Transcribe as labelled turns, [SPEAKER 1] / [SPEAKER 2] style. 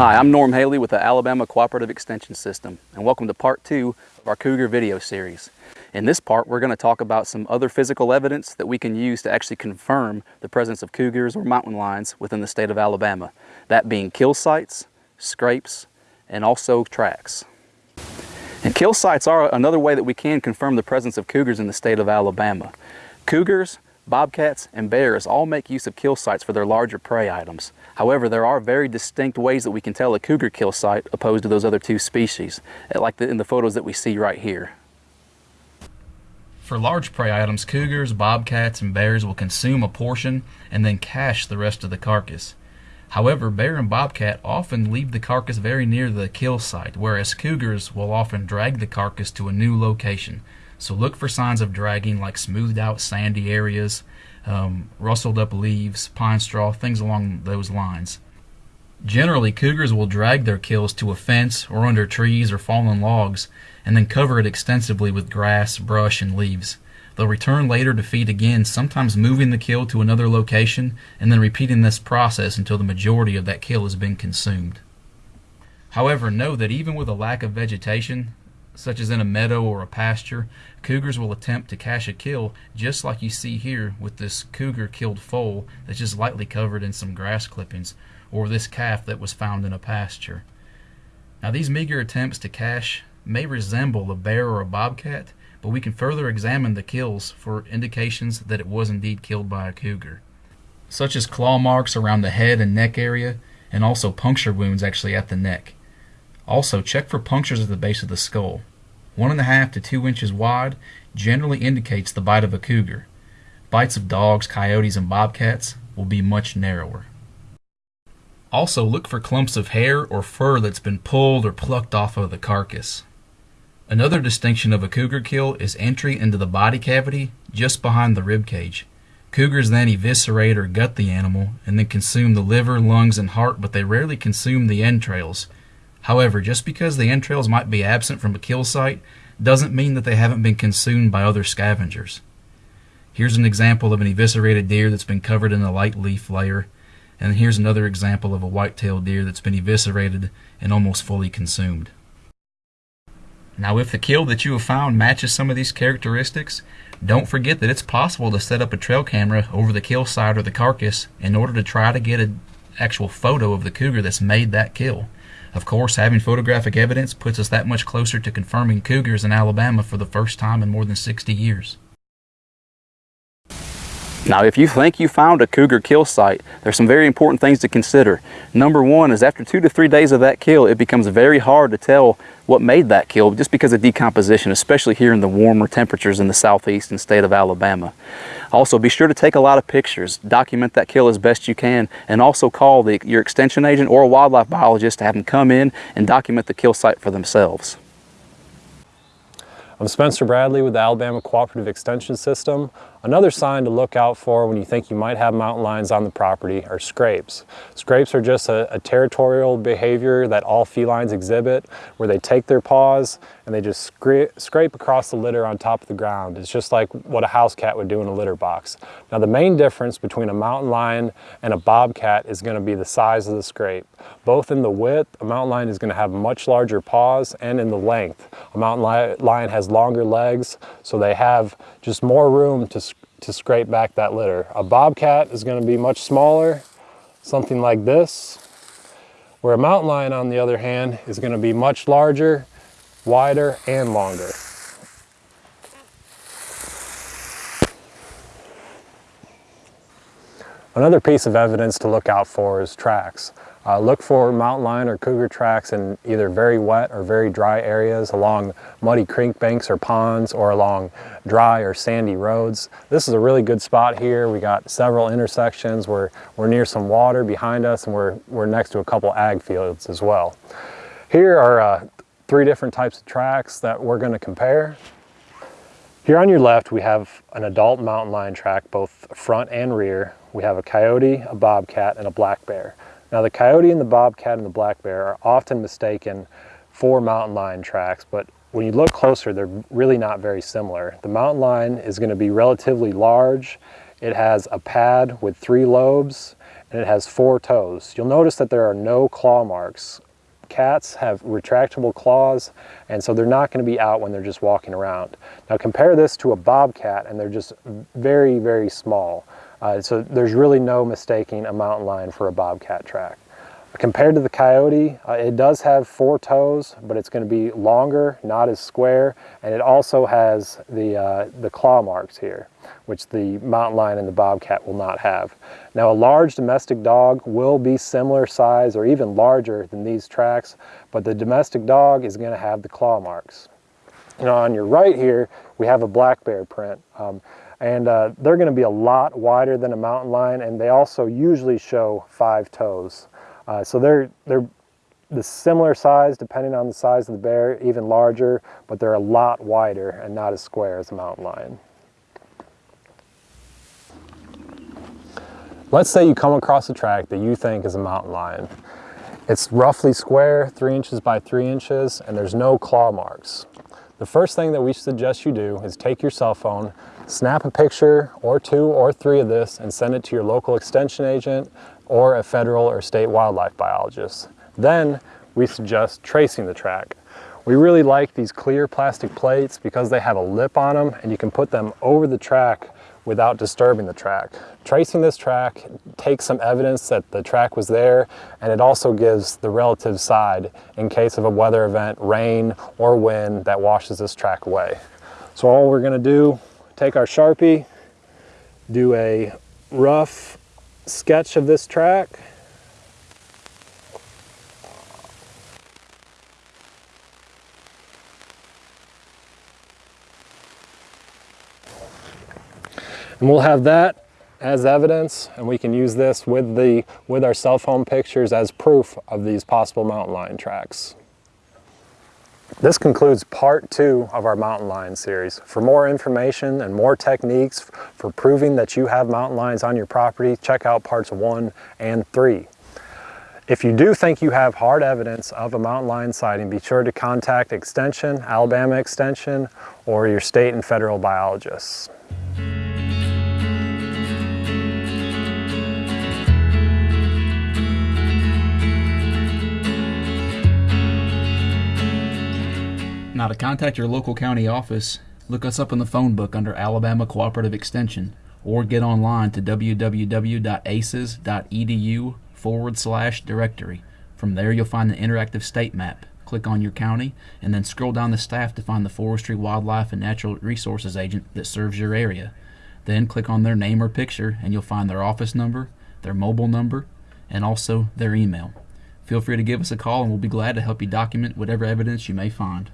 [SPEAKER 1] Hi, I'm Norm Haley with the Alabama Cooperative Extension System, and welcome to part two of our Cougar video series. In this part, we're going to talk about some other physical evidence that we can use to actually confirm the presence of cougars or mountain lions within the state of Alabama, that being kill sites, scrapes, and also tracks. And kill sites are another way that we can confirm the presence of cougars in the state of Alabama. Cougars, bobcats, and bears all make use of kill sites for their larger prey items. However, there are very distinct ways that we can tell a cougar kill site opposed to those other two species, eh, like the, in the photos that we see right here.
[SPEAKER 2] For large prey items, cougars, bobcats, and bears will consume a portion and then cache the rest of the carcass. However, bear and bobcat often leave the carcass very near the kill site, whereas cougars will often drag the carcass to a new location. So look for signs of dragging like smoothed out sandy areas, um, rustled up leaves, pine straw, things along those lines. Generally, cougars will drag their kills to a fence or under trees or fallen logs and then cover it extensively with grass, brush, and leaves. They'll return later to feed again, sometimes moving the kill to another location and then repeating this process until the majority of that kill has been consumed. However, know that even with a lack of vegetation, such as in a meadow or a pasture, cougars will attempt to cache a kill just like you see here with this cougar killed foal that's just lightly covered in some grass clippings, or this calf that was found in a pasture. Now these meager attempts to cache may resemble a bear or a bobcat, but we can further examine the kills for indications that it was indeed killed by a cougar, such as claw marks around the head and neck area, and also puncture wounds actually at the neck. Also, check for punctures at the base of the skull. One and a half to two inches wide generally indicates the bite of a cougar. Bites of dogs, coyotes, and bobcats will be much narrower. Also, look for clumps of hair or fur that's been pulled or plucked off of the carcass. Another distinction of a cougar kill is entry into the body cavity just behind the rib cage. Cougars then eviscerate or gut the animal and then consume the liver, lungs, and heart, but they rarely consume the entrails. However, just because the entrails might be absent from a kill site doesn't mean that they haven't been consumed by other scavengers. Here's an example of an eviscerated deer that's been covered in a light leaf layer, and here's another example of a white-tailed deer that's been eviscerated and almost fully consumed. Now if the kill that you have found matches some of these characteristics, don't forget that it's possible to set up a trail camera over the kill site or the carcass in order to try to get an actual photo of the cougar that's made that kill. Of course, having photographic evidence puts us that much closer to confirming cougars in Alabama for the first time in more than 60 years.
[SPEAKER 1] Now, if you think you found a cougar kill site, there's some very important things to consider. Number one is after two to three days of that kill, it becomes very hard to tell what made that kill just because of decomposition, especially here in the warmer temperatures in the southeastern state of Alabama. Also, be sure to take a lot of pictures, document that kill as best you can, and also call the, your extension agent or a wildlife biologist to have them come in and document the kill site for themselves.
[SPEAKER 3] I'm Spencer Bradley with the Alabama Cooperative Extension System. Another sign to look out for when you think you might have mountain lions on the property are scrapes. Scrapes are just a, a, territorial behavior that all felines exhibit where they take their paws and they just scra scrape across the litter on top of the ground. It's just like what a house cat would do in a litter box. Now the main difference between a mountain lion and a bobcat is going to be the size of the scrape. Both in the width, a mountain lion is going to have much larger paws and in the length. A mountain li lion has longer legs so they have just more room to to scrape back that litter. A bobcat is going to be much smaller, something like this, where a mountain lion, on the other hand, is going to be much larger, wider, and longer. Another piece of evidence to look out for is tracks. Uh, look for mountain lion or cougar tracks in either very wet or very dry areas along muddy creek banks or ponds or along dry or sandy roads. This is a really good spot here. We got several intersections. We're, we're near some water behind us and we're, we're next to a couple ag fields as well. Here are uh, three different types of tracks that we're going to compare. Here on your left, we have an adult mountain lion track, both front and rear. We have a coyote, a bobcat, and a black bear. Now the coyote and the bobcat and the black bear are often mistaken for mountain lion tracks, but when you look closer, they're really not very similar. The mountain lion is going to be relatively large. It has a pad with three lobes and it has four toes. You'll notice that there are no claw marks. Cats have retractable claws, and so they're not going to be out when they're just walking around. Now compare this to a bobcat, and they're just very, very small. Uh, so there's really no mistaking a mountain lion for a bobcat track. Compared to the coyote, uh, it does have four toes, but it's going to be longer, not as square, and it also has the, uh, the claw marks here, which the mountain lion and the bobcat will not have. Now a large domestic dog will be similar size or even larger than these tracks, but the domestic dog is going to have the claw marks. Now on your right here, we have a black bear print. Um, and uh, they're going to be a lot wider than a mountain lion, and they also usually show five toes. Uh, so they're, they're the similar size depending on the size of the bear, even larger, but they're a lot wider and not as square as a mountain lion. Let's say you come across a track that you think is a mountain lion. It's roughly square, three inches by three inches, and there's no claw marks. The first thing that we suggest you do is take your cell phone, snap a picture or two or three of this and send it to your local extension agent or a federal or state wildlife biologist. Then we suggest tracing the track. We really like these clear plastic plates because they have a lip on them and you can put them over the track without disturbing the track. Tracing this track takes some evidence that the track was there and it also gives the relative side in case of a weather event, rain or wind that washes this track away. So all we're gonna do, take our Sharpie, do a rough sketch of this track. And we'll have that as evidence and we can use this with the with our cell phone pictures as proof of these possible mountain lion tracks. This concludes part two of our mountain lion series. For more information and more techniques for proving that you have mountain lions on your property, check out parts one and three. If you do think you have hard evidence of a mountain lion sighting, be sure to contact Extension, Alabama Extension, or your state and federal biologists.
[SPEAKER 2] Now to contact your local county office, look us up in the phone book under Alabama Cooperative Extension or get online to www.aces.edu forward slash directory. From there, you'll find the interactive state map. Click on your county and then scroll down the staff to find the Forestry, Wildlife, and Natural Resources agent that serves your area. Then click on their name or picture and you'll find their office number, their mobile number, and also their email. Feel free to give us a call and we'll be glad to help you document whatever evidence you may find.